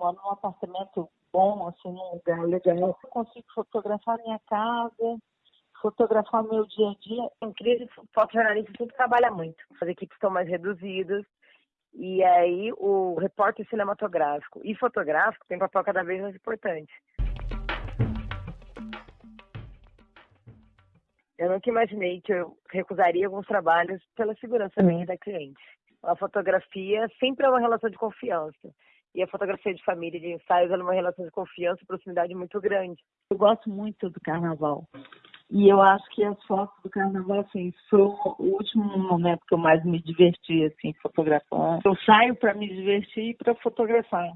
moro num apartamento bom, assim, num lugar legal. Eu consigo fotografar minha casa, fotografar meu dia a dia. Em crise, fotojornalista sempre trabalha muito. As equipes estão mais reduzidas. E aí o repórter cinematográfico e fotográfico tem papel cada vez mais importante. Eu nunca imaginei que eu recusaria alguns trabalhos pela segurança minha da cliente. A fotografia sempre é uma relação de confiança. E a fotografia de família de ensaios é uma relação de confiança e proximidade muito grande. Eu gosto muito do carnaval. E eu acho que as fotos do carnaval, assim, foi o último momento que eu mais me diverti, assim, fotografando. Eu saio para me divertir e para fotografar.